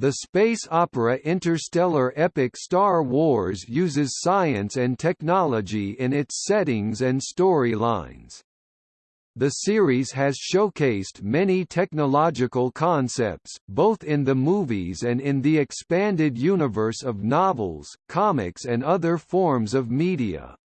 The space opera interstellar epic Star Wars uses science and technology in its settings and storylines. The series has showcased many technological concepts, both in the movies and in the expanded universe of novels, comics and other forms of media.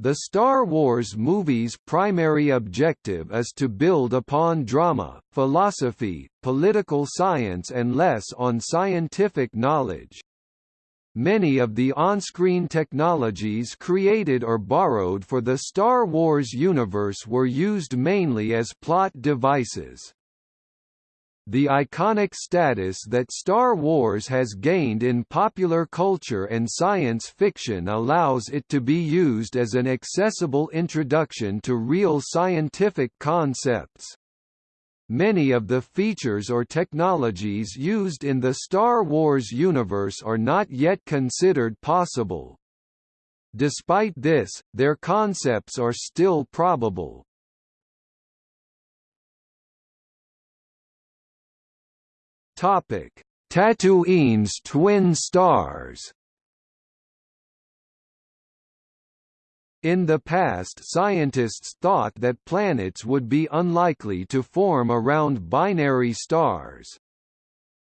The Star Wars movies' primary objective is to build upon drama, philosophy, political science and less on scientific knowledge. Many of the on-screen technologies created or borrowed for the Star Wars universe were used mainly as plot devices. The iconic status that Star Wars has gained in popular culture and science fiction allows it to be used as an accessible introduction to real scientific concepts. Many of the features or technologies used in the Star Wars universe are not yet considered possible. Despite this, their concepts are still probable. Topic: Tatooine's twin stars. In the past scientists thought that planets would be unlikely to form around binary stars.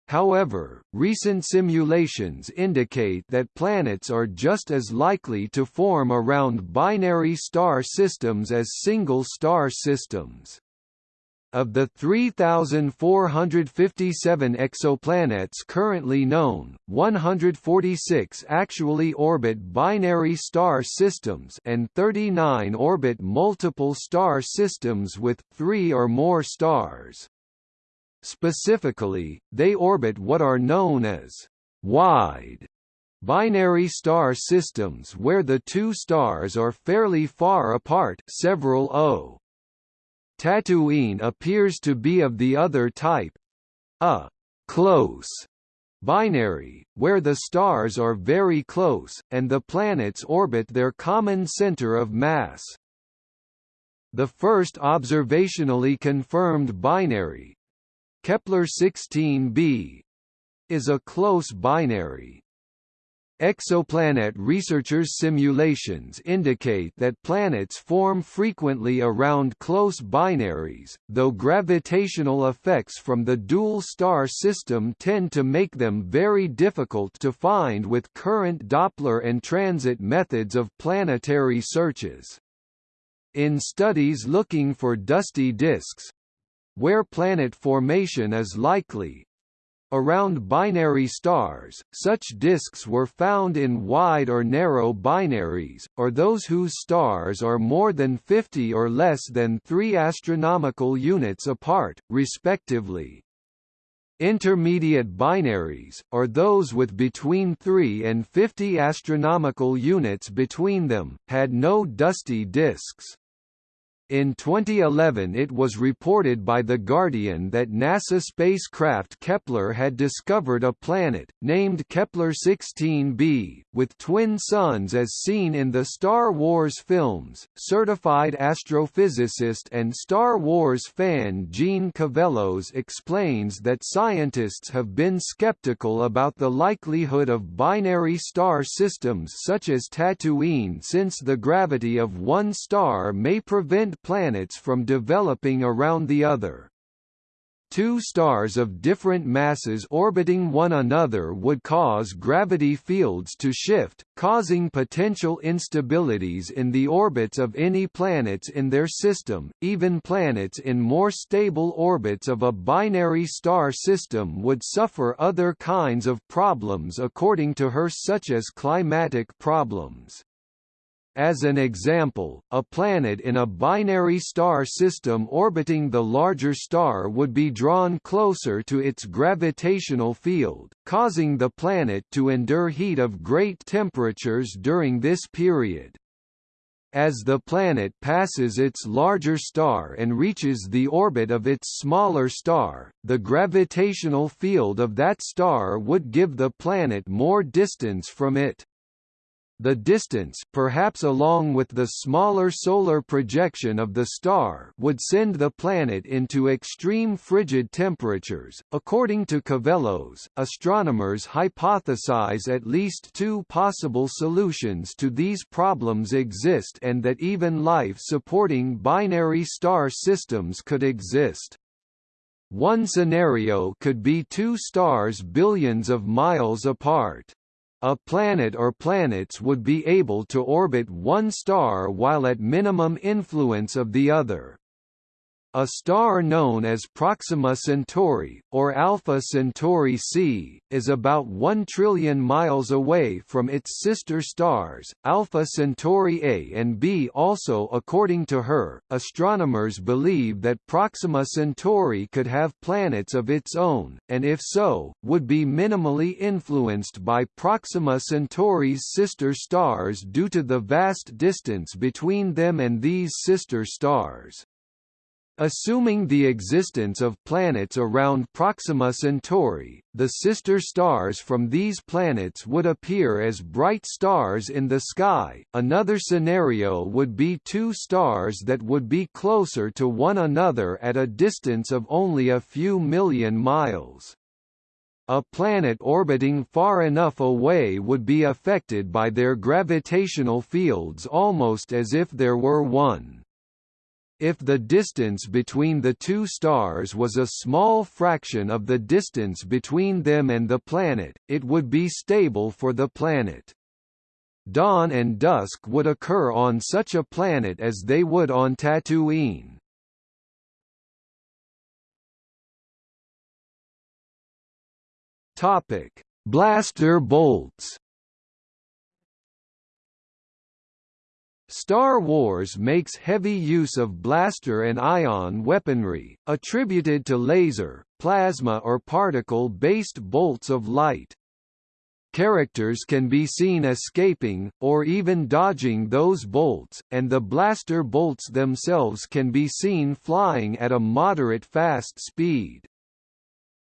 However, recent simulations indicate that planets are just as likely to form around binary star systems as single star systems. Of the 3,457 exoplanets currently known, 146 actually orbit binary star systems and 39 orbit multiple star systems with three or more stars. Specifically, they orbit what are known as wide binary star systems where the two stars are fairly far apart several O Tatooine appears to be of the other type a close binary, where the stars are very close, and the planets orbit their common center of mass. The first observationally confirmed binary Kepler 16b is a close binary. Exoplanet researchers' simulations indicate that planets form frequently around close binaries, though gravitational effects from the dual star system tend to make them very difficult to find with current Doppler and transit methods of planetary searches. In studies looking for dusty disks, where planet formation is likely, Around binary stars, such disks were found in wide or narrow binaries, or those whose stars are more than 50 or less than 3 astronomical units apart, respectively. Intermediate binaries, or those with between 3 and 50 astronomical units between them, had no dusty disks. In 2011 it was reported by The Guardian that NASA spacecraft Kepler had discovered a planet, named Kepler-16b, with twin suns as seen in the Star Wars films. Certified astrophysicist and Star Wars fan Gene Cavelos explains that scientists have been skeptical about the likelihood of binary star systems such as Tatooine since the gravity of one star may prevent planets from developing around the other. Two stars of different masses orbiting one another would cause gravity fields to shift, causing potential instabilities in the orbits of any planets in their system. Even planets in more stable orbits of a binary star system would suffer other kinds of problems according to her such as climatic problems. As an example, a planet in a binary star system orbiting the larger star would be drawn closer to its gravitational field, causing the planet to endure heat of great temperatures during this period. As the planet passes its larger star and reaches the orbit of its smaller star, the gravitational field of that star would give the planet more distance from it. The distance perhaps along with the smaller solar projection of the star would send the planet into extreme frigid temperatures. According to Cavelos, astronomers hypothesize at least two possible solutions to these problems exist and that even life supporting binary star systems could exist. One scenario could be two stars billions of miles apart. A planet or planets would be able to orbit one star while at minimum influence of the other. A star known as Proxima Centauri, or Alpha Centauri c, is about 1 trillion miles away from its sister stars, Alpha Centauri A and B. Also according to her, astronomers believe that Proxima Centauri could have planets of its own, and if so, would be minimally influenced by Proxima Centauri's sister stars due to the vast distance between them and these sister stars. Assuming the existence of planets around Proxima Centauri, the sister stars from these planets would appear as bright stars in the sky. Another scenario would be two stars that would be closer to one another at a distance of only a few million miles. A planet orbiting far enough away would be affected by their gravitational fields almost as if there were one. If the distance between the two stars was a small fraction of the distance between them and the planet, it would be stable for the planet. Dawn and dusk would occur on such a planet as they would on Tatooine. Topic: Blaster bolts. Star Wars makes heavy use of blaster and ion weaponry, attributed to laser, plasma or particle-based bolts of light. Characters can be seen escaping, or even dodging those bolts, and the blaster bolts themselves can be seen flying at a moderate fast speed.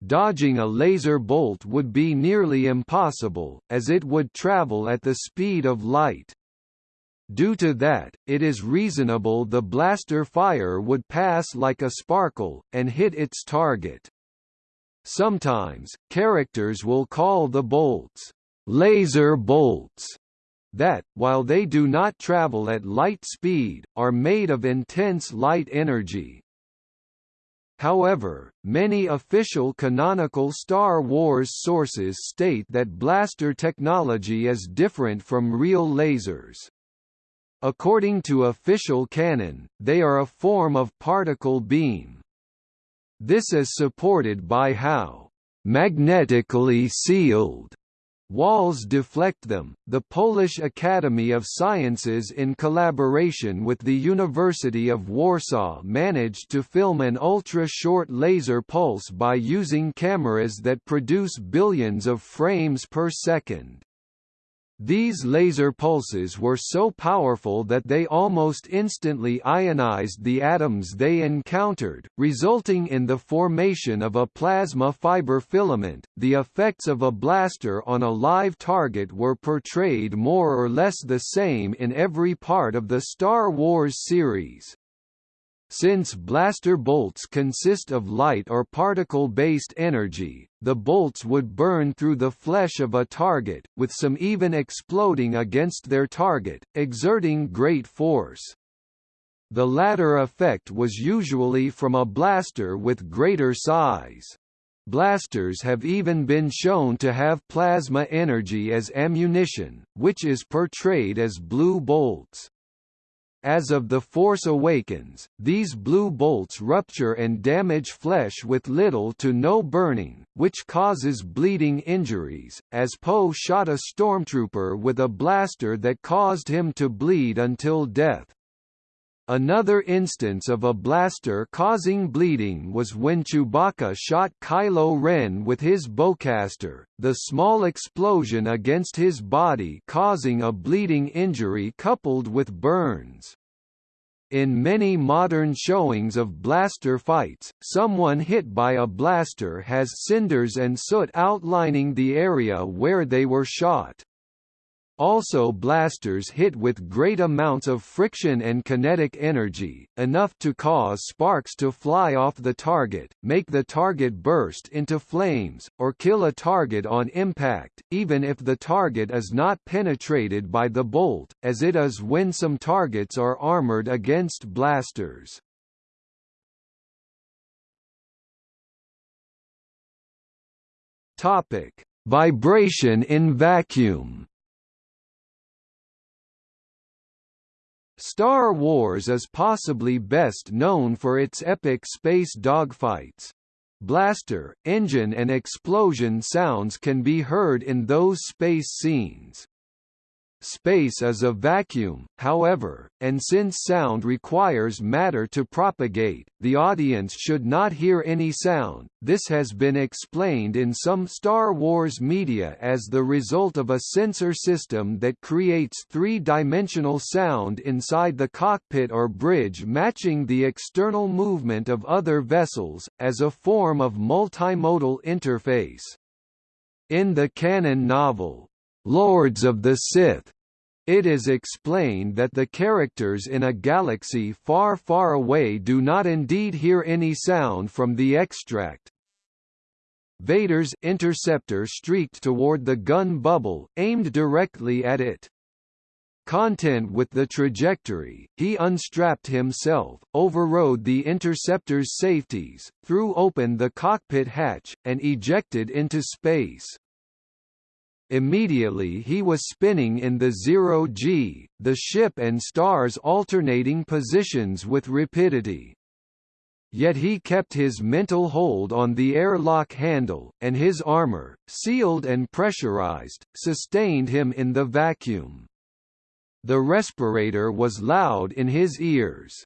Dodging a laser bolt would be nearly impossible, as it would travel at the speed of light. Due to that, it is reasonable the blaster fire would pass like a sparkle, and hit its target. Sometimes, characters will call the bolts, laser bolts, that, while they do not travel at light speed, are made of intense light energy. However, many official canonical Star Wars sources state that blaster technology is different from real lasers. According to official canon, they are a form of particle beam. This is supported by how magnetically sealed walls deflect them. The Polish Academy of Sciences in collaboration with the University of Warsaw managed to film an ultra-short laser pulse by using cameras that produce billions of frames per second. These laser pulses were so powerful that they almost instantly ionized the atoms they encountered, resulting in the formation of a plasma fiber filament. The effects of a blaster on a live target were portrayed more or less the same in every part of the Star Wars series. Since blaster bolts consist of light or particle-based energy, the bolts would burn through the flesh of a target, with some even exploding against their target, exerting great force. The latter effect was usually from a blaster with greater size. Blasters have even been shown to have plasma energy as ammunition, which is portrayed as blue bolts. As of The Force Awakens, these blue bolts rupture and damage flesh with little to no burning, which causes bleeding injuries, as Poe shot a stormtrooper with a blaster that caused him to bleed until death. Another instance of a blaster causing bleeding was when Chewbacca shot Kylo Ren with his bowcaster, the small explosion against his body causing a bleeding injury coupled with burns. In many modern showings of blaster fights, someone hit by a blaster has cinders and soot outlining the area where they were shot. Also blasters hit with great amounts of friction and kinetic energy, enough to cause sparks to fly off the target, make the target burst into flames, or kill a target on impact, even if the target is not penetrated by the bolt, as it is when some targets are armored against blasters. Vibration in vacuum. Star Wars is possibly best known for its epic space dogfights. Blaster, engine and explosion sounds can be heard in those space scenes. Space is a vacuum, however, and since sound requires matter to propagate, the audience should not hear any sound. This has been explained in some Star Wars media as the result of a sensor system that creates three-dimensional sound inside the cockpit or bridge matching the external movement of other vessels, as a form of multimodal interface. In the canon novel, Lords of the Sith. It is explained that the characters in a galaxy far far away do not indeed hear any sound from the extract. Vader's interceptor streaked toward the gun bubble, aimed directly at it. Content with the trajectory, he unstrapped himself, overrode the interceptor's safeties, threw open the cockpit hatch, and ejected into space. Immediately he was spinning in the zero-g, the ship and stars alternating positions with rapidity. Yet he kept his mental hold on the airlock handle, and his armor, sealed and pressurized, sustained him in the vacuum. The respirator was loud in his ears.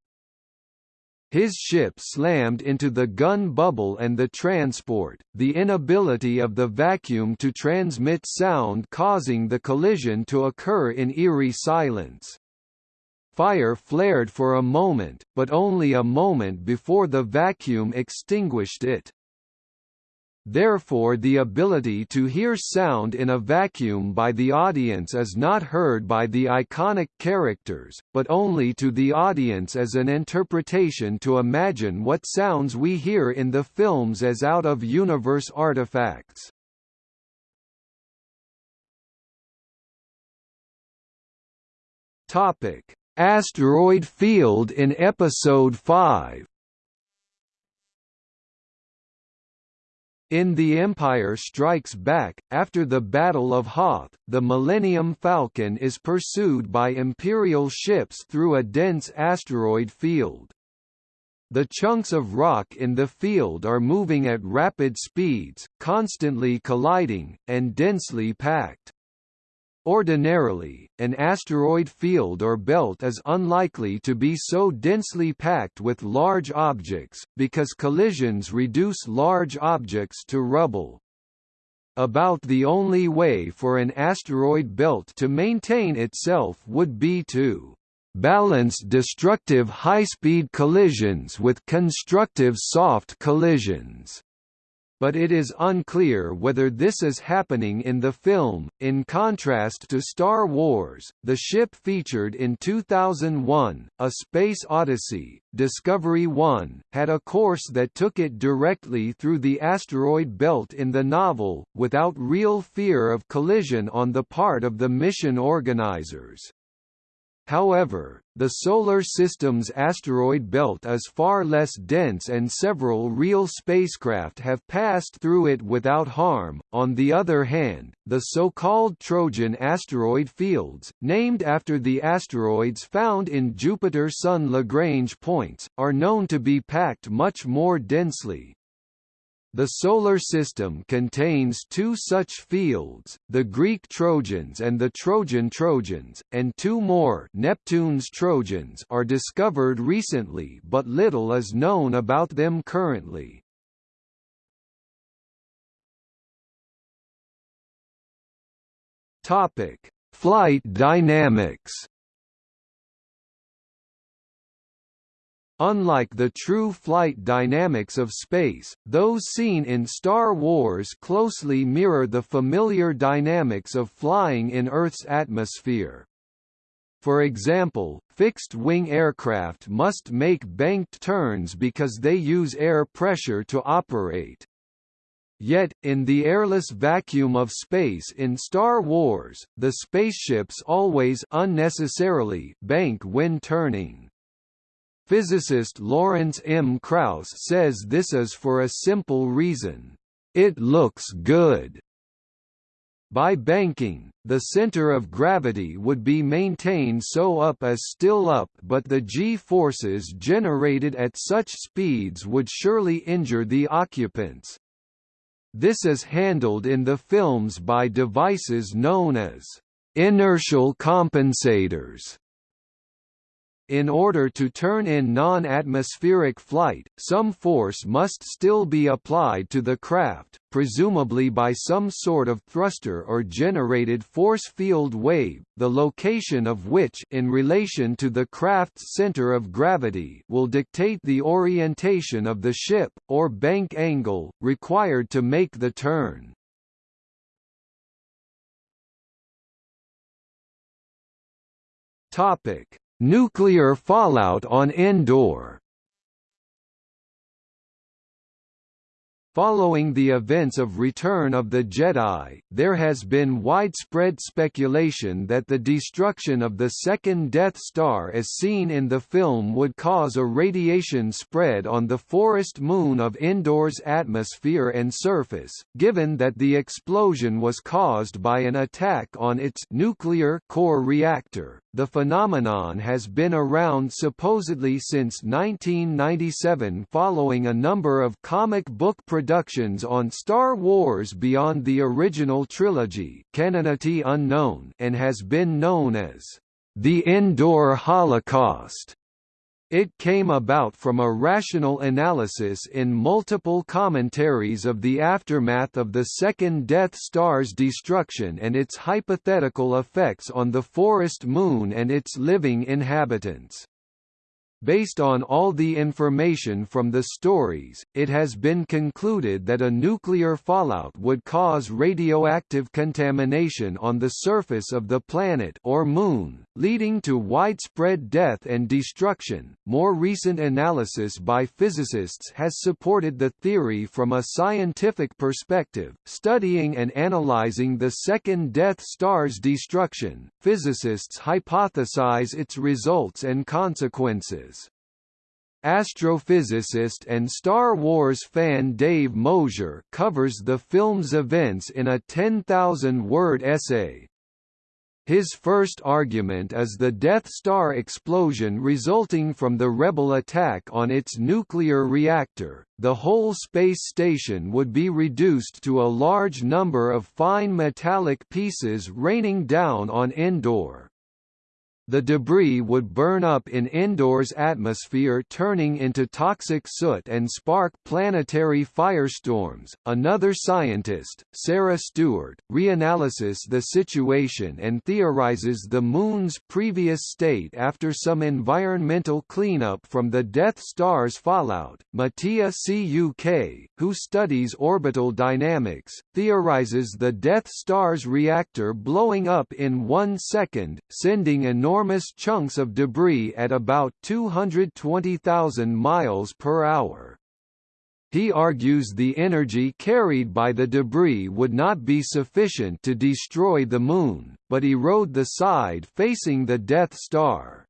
His ship slammed into the gun bubble and the transport, the inability of the vacuum to transmit sound causing the collision to occur in eerie silence. Fire flared for a moment, but only a moment before the vacuum extinguished it. Therefore the ability to hear sound in a vacuum by the audience is not heard by the iconic characters, but only to the audience as an interpretation to imagine what sounds we hear in the films as out-of-universe artifacts. Topic: Asteroid field in Episode 5 In The Empire Strikes Back, after the Battle of Hoth, the Millennium Falcon is pursued by Imperial ships through a dense asteroid field. The chunks of rock in the field are moving at rapid speeds, constantly colliding, and densely packed. Ordinarily, an asteroid field or belt is unlikely to be so densely packed with large objects, because collisions reduce large objects to rubble. About the only way for an asteroid belt to maintain itself would be to balance destructive high-speed collisions with constructive soft collisions but it is unclear whether this is happening in the film. In contrast to Star Wars, the ship featured in 2001, A Space Odyssey, Discovery 1, had a course that took it directly through the asteroid belt in the novel, without real fear of collision on the part of the mission organizers. However, the Solar System's asteroid belt is far less dense and several real spacecraft have passed through it without harm. On the other hand, the so-called Trojan asteroid fields, named after the asteroids found in Jupiter-Sun Lagrange points, are known to be packed much more densely. The Solar System contains two such fields, the Greek Trojans and the Trojan Trojans, and two more Neptune's Trojans are discovered recently but little is known about them currently. Flight dynamics Unlike the true flight dynamics of space, those seen in Star Wars closely mirror the familiar dynamics of flying in Earth's atmosphere. For example, fixed-wing aircraft must make banked turns because they use air pressure to operate. Yet, in the airless vacuum of space in Star Wars, the spaceships always unnecessarily bank when turning. Physicist Lawrence M. Krauss says this is for a simple reason. It looks good. By banking, the center of gravity would be maintained so up as still up but the g-forces generated at such speeds would surely injure the occupants. This is handled in the films by devices known as inertial compensators. In order to turn in non-atmospheric flight, some force must still be applied to the craft, presumably by some sort of thruster or generated force field wave, the location of which in relation to the craft's center of gravity will dictate the orientation of the ship, or bank angle, required to make the turn. Topic Nuclear fallout on Endor Following the events of Return of the Jedi, there has been widespread speculation that the destruction of the second Death Star as seen in the film would cause a radiation spread on the forest moon of Endor's atmosphere and surface, given that the explosion was caused by an attack on its nuclear core reactor. The phenomenon has been around supposedly since 1997 following a number of comic book productions on Star Wars beyond the original trilogy unknown and has been known as the Endor Holocaust. It came about from a rational analysis in multiple commentaries of the aftermath of the second Death Star's destruction and its hypothetical effects on the forest moon and its living inhabitants. Based on all the information from the stories, it has been concluded that a nuclear fallout would cause radioactive contamination on the surface of the planet or moon, leading to widespread death and destruction. More recent analysis by physicists has supported the theory from a scientific perspective, studying and analyzing the second Death Star's destruction. Physicists hypothesize its results and consequences. Astrophysicist and Star Wars fan Dave Mosier covers the film's events in a 10,000-word essay. His first argument is the Death Star explosion resulting from the Rebel attack on its nuclear reactor. The whole space station would be reduced to a large number of fine metallic pieces raining down on Endor. The debris would burn up in Endor's atmosphere turning into toxic soot and spark planetary firestorms. Another scientist, Sarah Stewart, reanalyzes the situation and theorizes the Moon's previous state after some environmental cleanup from the Death Star's fallout. Matija Cuk, who studies orbital dynamics, theorizes the Death Star's reactor blowing up in one second, sending enormous enormous chunks of debris at about 220,000 miles per hour. He argues the energy carried by the debris would not be sufficient to destroy the Moon, but erode the side facing the Death Star.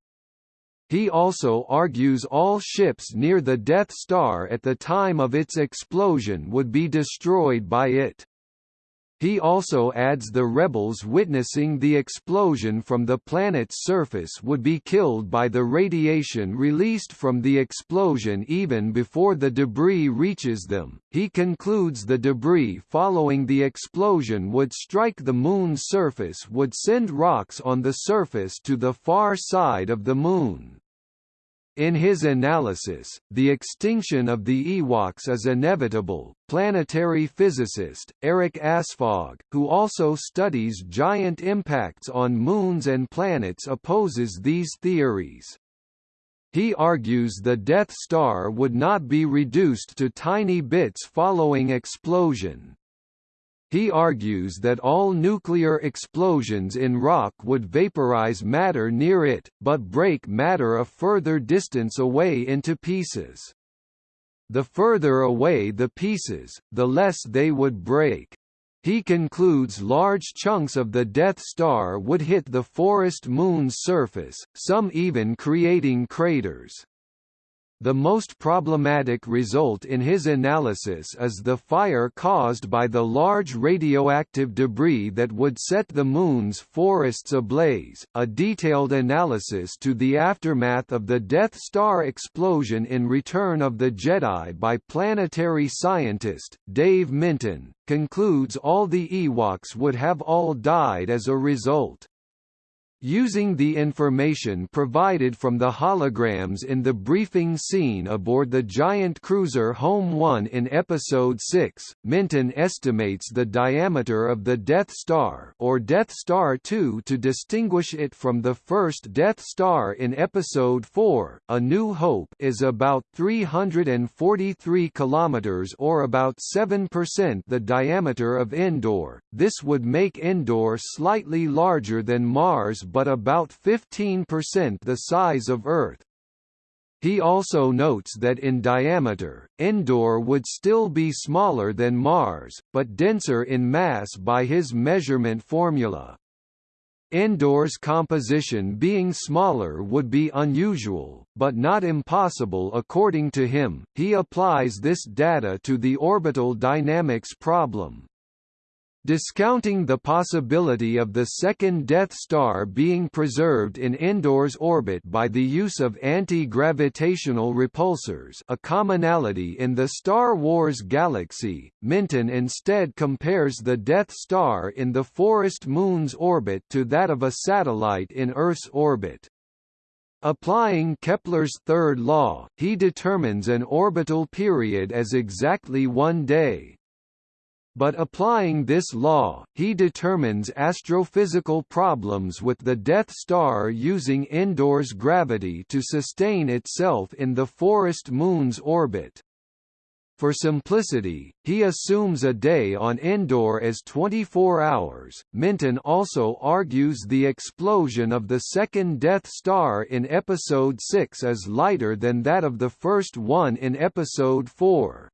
He also argues all ships near the Death Star at the time of its explosion would be destroyed by it. He also adds the rebels witnessing the explosion from the planet's surface would be killed by the radiation released from the explosion even before the debris reaches them. He concludes the debris following the explosion would strike the Moon's surface would send rocks on the surface to the far side of the Moon. In his analysis, the extinction of the Ewoks is inevitable. Planetary physicist, Erik Asphaug, who also studies giant impacts on moons and planets opposes these theories. He argues the Death Star would not be reduced to tiny bits following explosion. He argues that all nuclear explosions in rock would vaporize matter near it, but break matter a further distance away into pieces. The further away the pieces, the less they would break. He concludes large chunks of the Death Star would hit the forest moon's surface, some even creating craters. The most problematic result in his analysis is the fire caused by the large radioactive debris that would set the Moon's forests ablaze. A detailed analysis to the aftermath of the Death Star explosion in Return of the Jedi by planetary scientist, Dave Minton, concludes all the Ewoks would have all died as a result. Using the information provided from the holograms in the briefing scene aboard the giant cruiser Home 1 in Episode 6, Minton estimates the diameter of the Death Star or Death Star 2 to distinguish it from the first Death Star in Episode 4, A New Hope is about 343 kilometers or about 7% the diameter of Endor. This would make Endor slightly larger than Mars but about 15% the size of Earth. He also notes that in diameter, Endor would still be smaller than Mars, but denser in mass by his measurement formula. Endor's composition being smaller would be unusual, but not impossible according to him. He applies this data to the orbital dynamics problem. Discounting the possibility of the second Death Star being preserved in Endor's orbit by the use of anti-gravitational repulsors a commonality in the Star Wars galaxy, Minton instead compares the Death Star in the forest Moon's orbit to that of a satellite in Earth's orbit. Applying Kepler's third law, he determines an orbital period as exactly one day, but applying this law, he determines astrophysical problems with the Death Star using Endor's gravity to sustain itself in the forest Moon's orbit. For simplicity, he assumes a day on Endor as 24 hours. Minton also argues the explosion of the second Death Star in Episode 6 is lighter than that of the first one in Episode 4.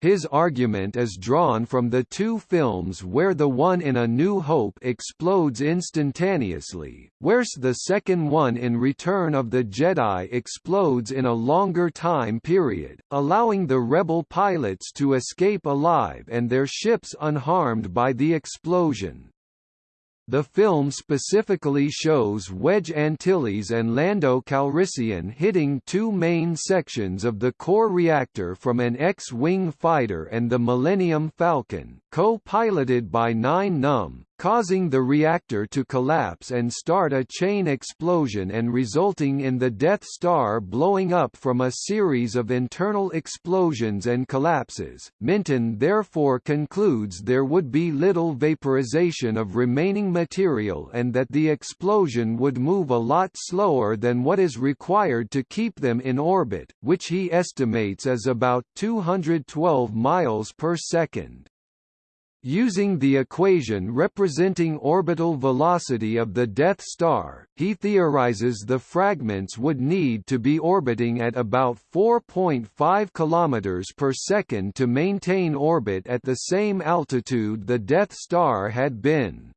His argument is drawn from the two films where the one in A New Hope explodes instantaneously, whereas the second one in Return of the Jedi explodes in a longer time period, allowing the rebel pilots to escape alive and their ships unharmed by the explosion. The film specifically shows Wedge Antilles and Lando Calrissian hitting two main sections of the core reactor from an X-wing fighter and the Millennium Falcon, co-piloted by Nien Nunb, causing the reactor to collapse and start a chain explosion and resulting in the Death Star blowing up from a series of internal explosions and collapses. Minton therefore concludes there would be little vaporization of remaining material and that the explosion would move a lot slower than what is required to keep them in orbit, which he estimates as about 212 miles per second. Using the equation representing orbital velocity of the Death Star, he theorizes the fragments would need to be orbiting at about 4.5 km per second to maintain orbit at the same altitude the Death Star had been.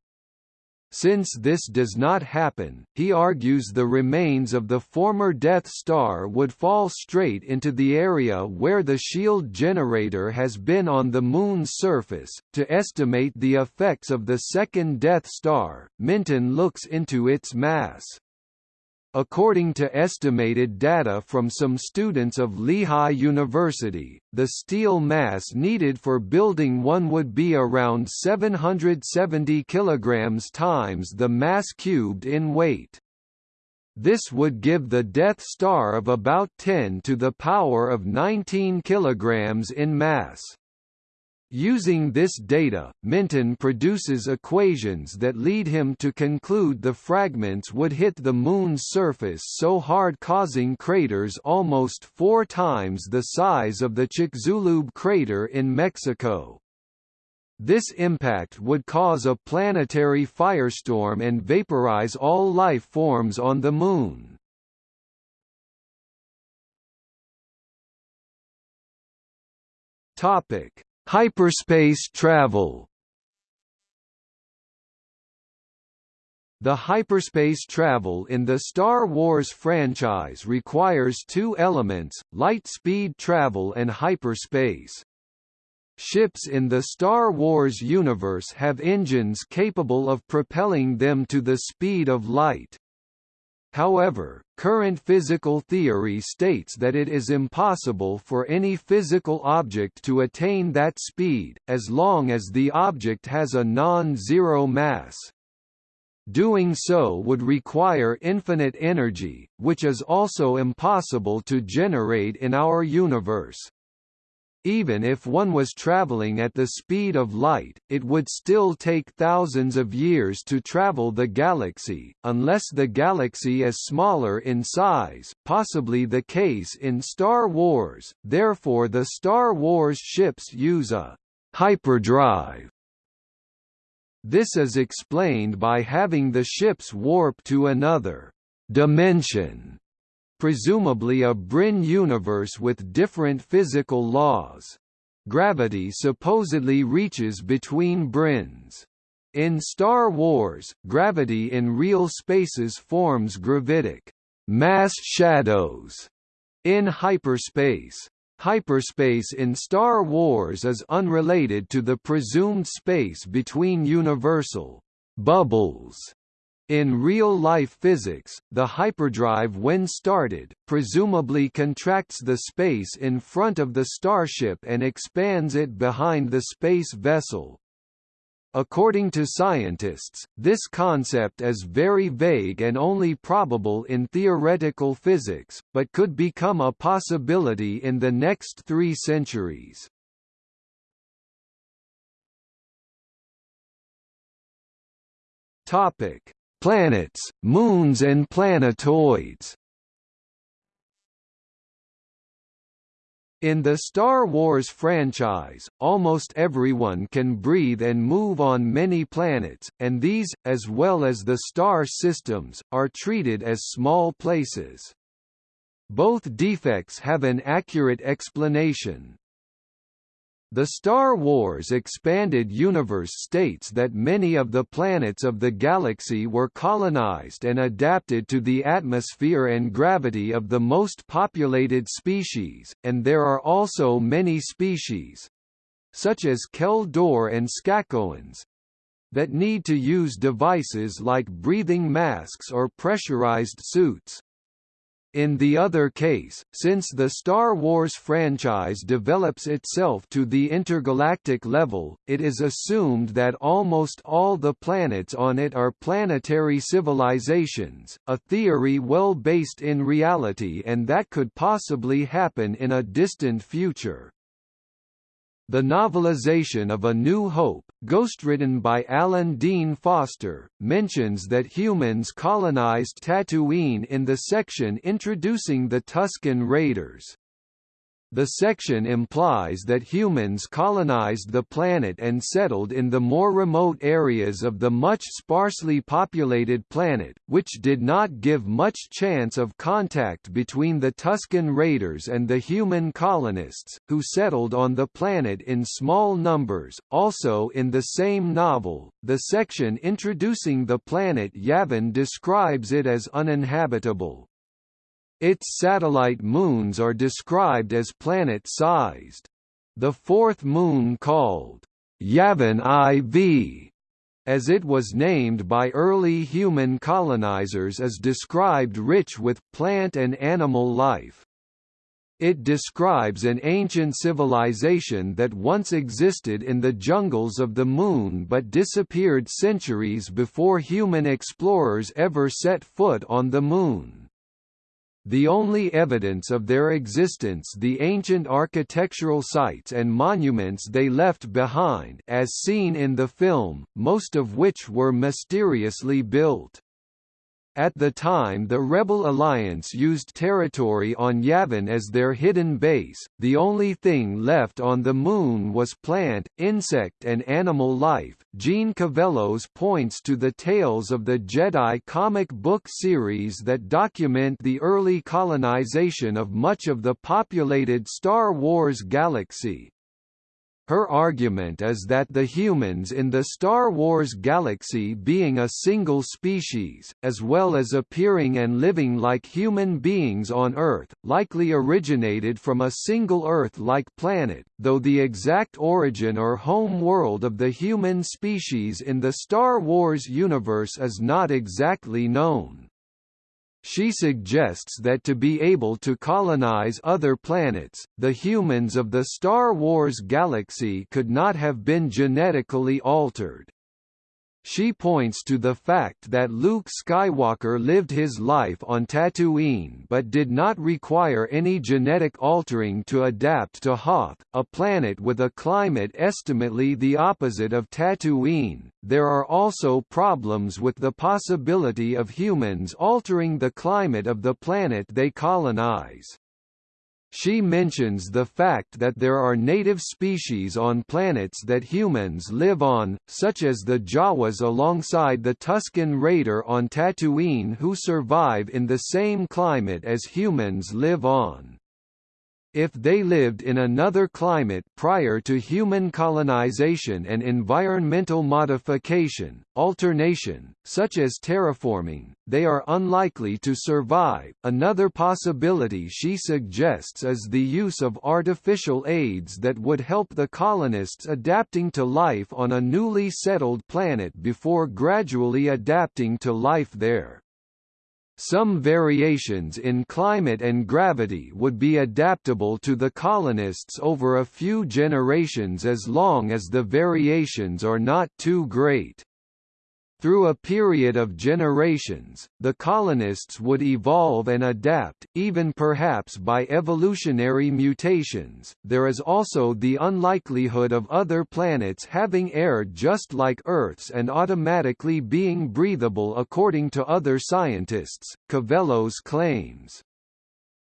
Since this does not happen, he argues the remains of the former Death Star would fall straight into the area where the shield generator has been on the Moon's surface. To estimate the effects of the second Death Star, Minton looks into its mass. According to estimated data from some students of Lehigh University, the steel mass needed for building one would be around 770 kilograms times the mass cubed in weight. This would give the Death Star of about 10 to the power of 19 kilograms in mass. Using this data, Minton produces equations that lead him to conclude the fragments would hit the Moon's surface so hard causing craters almost four times the size of the Chicxulub crater in Mexico. This impact would cause a planetary firestorm and vaporize all life forms on the Moon. Topic Hyperspace travel The hyperspace travel in the Star Wars franchise requires two elements, light speed travel and hyperspace. Ships in the Star Wars universe have engines capable of propelling them to the speed of light. However, current physical theory states that it is impossible for any physical object to attain that speed, as long as the object has a non-zero mass. Doing so would require infinite energy, which is also impossible to generate in our universe. Even if one was traveling at the speed of light, it would still take thousands of years to travel the galaxy, unless the galaxy is smaller in size, possibly the case in Star Wars, therefore the Star Wars ships use a hyperdrive. This is explained by having the ships warp to another dimension presumably a brane universe with different physical laws. Gravity supposedly reaches between branes. In Star Wars, gravity in real spaces forms gravitic mass shadows in hyperspace. Hyperspace in Star Wars is unrelated to the presumed space between universal bubbles in real-life physics, the hyperdrive when started, presumably contracts the space in front of the starship and expands it behind the space vessel. According to scientists, this concept is very vague and only probable in theoretical physics, but could become a possibility in the next three centuries. Topic: Planets, moons and planetoids In the Star Wars franchise, almost everyone can breathe and move on many planets, and these, as well as the star systems, are treated as small places. Both defects have an accurate explanation. The Star Wars expanded universe states that many of the planets of the galaxy were colonized and adapted to the atmosphere and gravity of the most populated species, and there are also many species such as Kel Dor and Skakoans that need to use devices like breathing masks or pressurized suits. In the other case, since the Star Wars franchise develops itself to the intergalactic level, it is assumed that almost all the planets on it are planetary civilizations, a theory well based in reality and that could possibly happen in a distant future. The novelization of A New Hope, ghostwritten by Alan Dean Foster, mentions that humans colonized Tatooine in the section introducing the Tusken Raiders. The section implies that humans colonized the planet and settled in the more remote areas of the much sparsely populated planet, which did not give much chance of contact between the Tusken Raiders and the human colonists, who settled on the planet in small numbers. Also in the same novel, the section introducing the planet Yavin describes it as uninhabitable. Its satellite moons are described as planet-sized. The fourth moon called Yavin IV, as it was named by early human colonizers is described rich with plant and animal life. It describes an ancient civilization that once existed in the jungles of the Moon but disappeared centuries before human explorers ever set foot on the Moon. The only evidence of their existence the ancient architectural sites and monuments they left behind as seen in the film, most of which were mysteriously built. At the time the Rebel Alliance used territory on Yavin as their hidden base, the only thing left on the Moon was plant, insect and animal life. Gene Cavelos points to the Tales of the Jedi comic book series that document the early colonization of much of the populated Star Wars galaxy, her argument is that the humans in the Star Wars galaxy being a single species, as well as appearing and living like human beings on Earth, likely originated from a single Earth-like planet, though the exact origin or home world of the human species in the Star Wars universe is not exactly known. She suggests that to be able to colonize other planets, the humans of the Star Wars galaxy could not have been genetically altered. She points to the fact that Luke Skywalker lived his life on Tatooine but did not require any genetic altering to adapt to Hoth, a planet with a climate estimately the opposite of Tatooine. There are also problems with the possibility of humans altering the climate of the planet they colonize. She mentions the fact that there are native species on planets that humans live on, such as the Jawas alongside the Tusken Raider on Tatooine who survive in the same climate as humans live on. If they lived in another climate prior to human colonization and environmental modification, alternation, such as terraforming, they are unlikely to survive. Another possibility she suggests is the use of artificial aids that would help the colonists adapting to life on a newly settled planet before gradually adapting to life there. Some variations in climate and gravity would be adaptable to the colonists over a few generations as long as the variations are not too great. Through a period of generations, the colonists would evolve and adapt, even perhaps by evolutionary mutations. There is also the unlikelihood of other planets having air just like Earth's and automatically being breathable according to other scientists, Cavelos claims.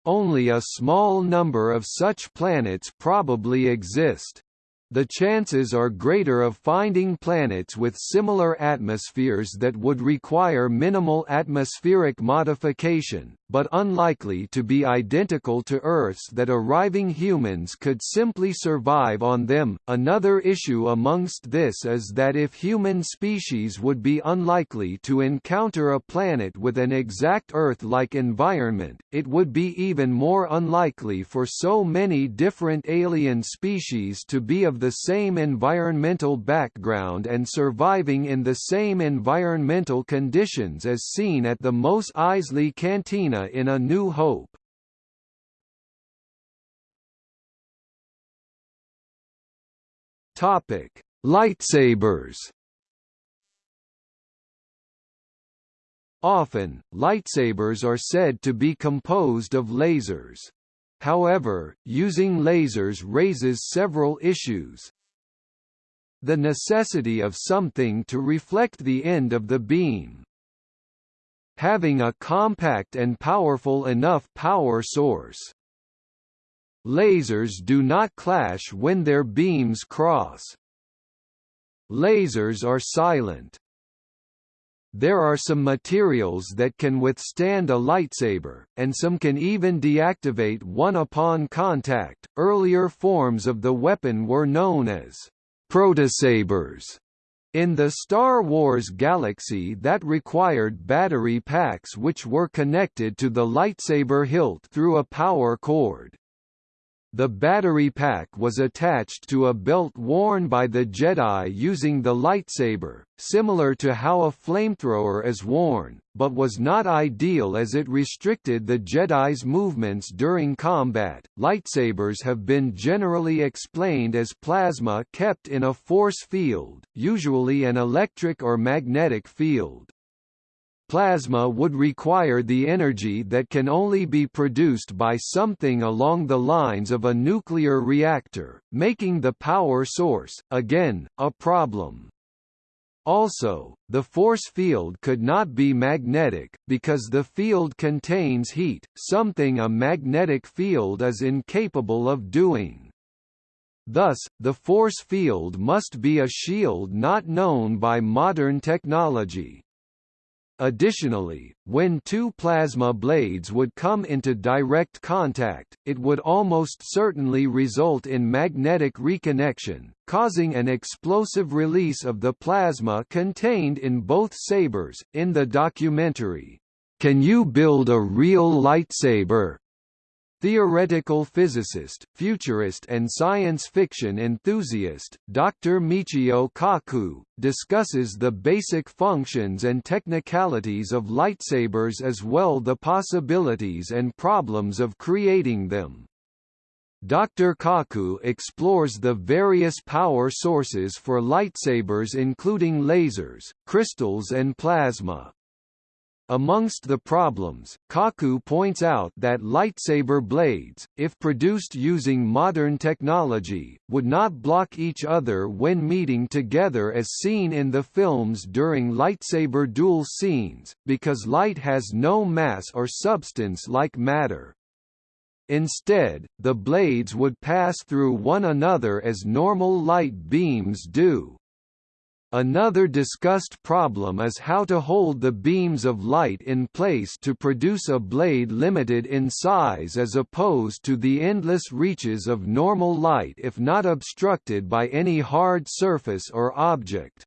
Only a small number of such planets probably exist the chances are greater of finding planets with similar atmospheres that would require minimal atmospheric modification, but unlikely to be identical to Earth's that arriving humans could simply survive on them. Another issue amongst this is that if human species would be unlikely to encounter a planet with an exact Earth-like environment, it would be even more unlikely for so many different alien species to be of the same environmental background and surviving in the same environmental conditions as seen at the Mos Eisley Cantina in A New Hope. Topic: Lightsabers. Often, lightsabers are said to be composed of lasers. However, using lasers raises several issues. The necessity of something to reflect the end of the beam. Having a compact and powerful enough power source. Lasers do not clash when their beams cross. Lasers are silent. There are some materials that can withstand a lightsaber, and some can even deactivate one upon contact. Earlier forms of the weapon were known as protosabers in the Star Wars galaxy that required battery packs which were connected to the lightsaber hilt through a power cord. The battery pack was attached to a belt worn by the Jedi using the lightsaber, similar to how a flamethrower is worn, but was not ideal as it restricted the Jedi's movements during combat. Lightsabers have been generally explained as plasma kept in a force field, usually an electric or magnetic field. Plasma would require the energy that can only be produced by something along the lines of a nuclear reactor, making the power source, again, a problem. Also, the force field could not be magnetic, because the field contains heat, something a magnetic field is incapable of doing. Thus, the force field must be a shield not known by modern technology. Additionally, when two plasma blades would come into direct contact, it would almost certainly result in magnetic reconnection, causing an explosive release of the plasma contained in both sabers. In the documentary, Can You Build a Real Lightsaber? Theoretical physicist, futurist and science fiction enthusiast, Dr. Michio Kaku, discusses the basic functions and technicalities of lightsabers as well the possibilities and problems of creating them. Dr. Kaku explores the various power sources for lightsabers including lasers, crystals and plasma. Amongst the problems, Kaku points out that lightsaber blades, if produced using modern technology, would not block each other when meeting together as seen in the films during lightsaber duel scenes, because light has no mass or substance like matter. Instead, the blades would pass through one another as normal light beams do. Another discussed problem is how to hold the beams of light in place to produce a blade limited in size as opposed to the endless reaches of normal light if not obstructed by any hard surface or object.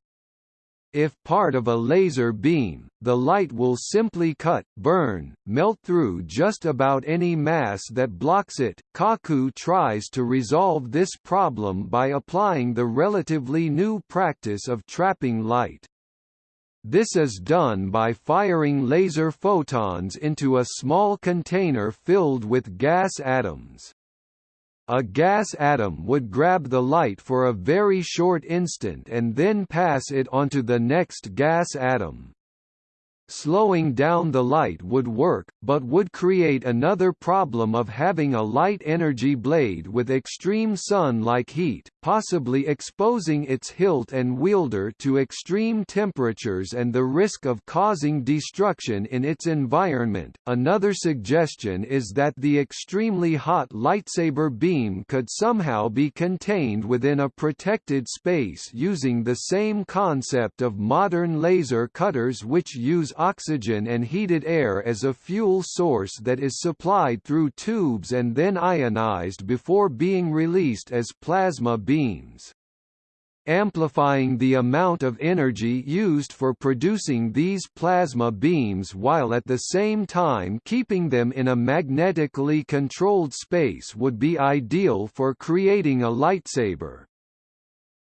If part of a laser beam, the light will simply cut, burn, melt through just about any mass that blocks it. Kaku tries to resolve this problem by applying the relatively new practice of trapping light. This is done by firing laser photons into a small container filled with gas atoms. A gas atom would grab the light for a very short instant and then pass it onto the next gas atom. Slowing down the light would work, but would create another problem of having a light energy blade with extreme sun-like heat, possibly exposing its hilt and wielder to extreme temperatures and the risk of causing destruction in its environment. Another suggestion is that the extremely hot lightsaber beam could somehow be contained within a protected space using the same concept of modern laser cutters which use oxygen and heated air as a fuel source that is supplied through tubes and then ionized before being released as plasma beams. Amplifying the amount of energy used for producing these plasma beams while at the same time keeping them in a magnetically controlled space would be ideal for creating a lightsaber.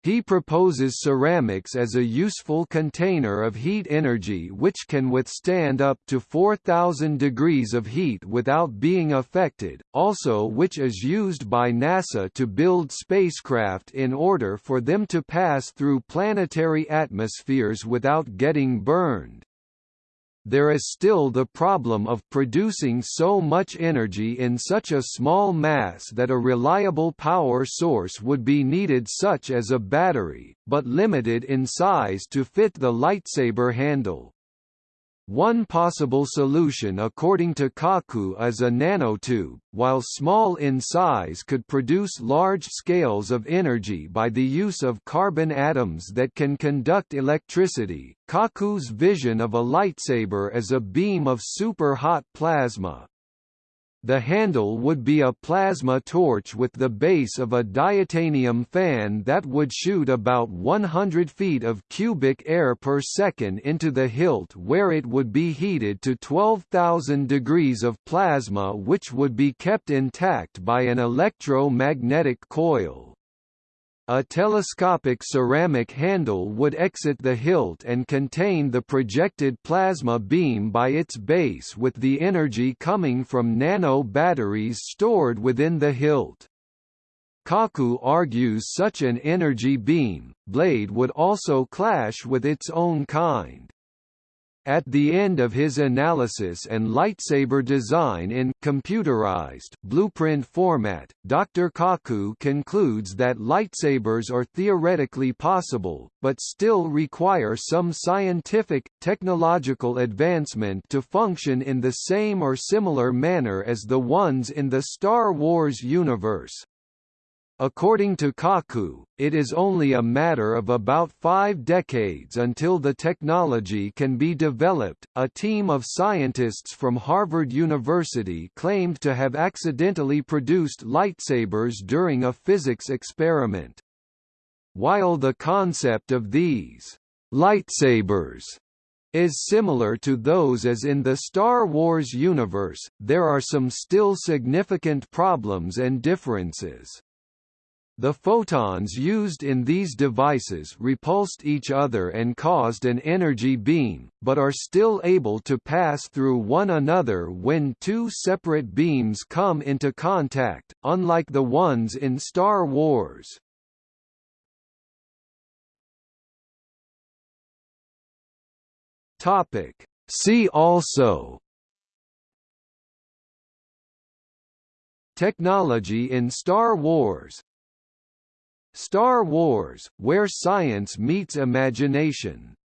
He proposes ceramics as a useful container of heat energy which can withstand up to 4000 degrees of heat without being affected, also which is used by NASA to build spacecraft in order for them to pass through planetary atmospheres without getting burned there is still the problem of producing so much energy in such a small mass that a reliable power source would be needed such as a battery, but limited in size to fit the lightsaber handle. One possible solution according to Kaku is a nanotube, while small in size could produce large scales of energy by the use of carbon atoms that can conduct electricity. Kaku's vision of a lightsaber as a beam of super-hot plasma, the handle would be a plasma torch with the base of a diatanium fan that would shoot about 100 feet of cubic air per second into the hilt where it would be heated to 12,000 degrees of plasma which would be kept intact by an electromagnetic coil. A telescopic ceramic handle would exit the hilt and contain the projected plasma beam by its base with the energy coming from nano batteries stored within the hilt. Kaku argues such an energy beam, blade would also clash with its own kind. At the end of his analysis and lightsaber design in computerized blueprint format, Dr. Kaku concludes that lightsabers are theoretically possible, but still require some scientific, technological advancement to function in the same or similar manner as the ones in the Star Wars universe. According to Kaku, it is only a matter of about five decades until the technology can be developed. A team of scientists from Harvard University claimed to have accidentally produced lightsabers during a physics experiment. While the concept of these lightsabers is similar to those as in the Star Wars universe, there are some still significant problems and differences. The photons used in these devices repulsed each other and caused an energy beam, but are still able to pass through one another when two separate beams come into contact, unlike the ones in Star Wars. See also Technology in Star Wars Star Wars, where science meets imagination